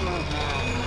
Oh, my God.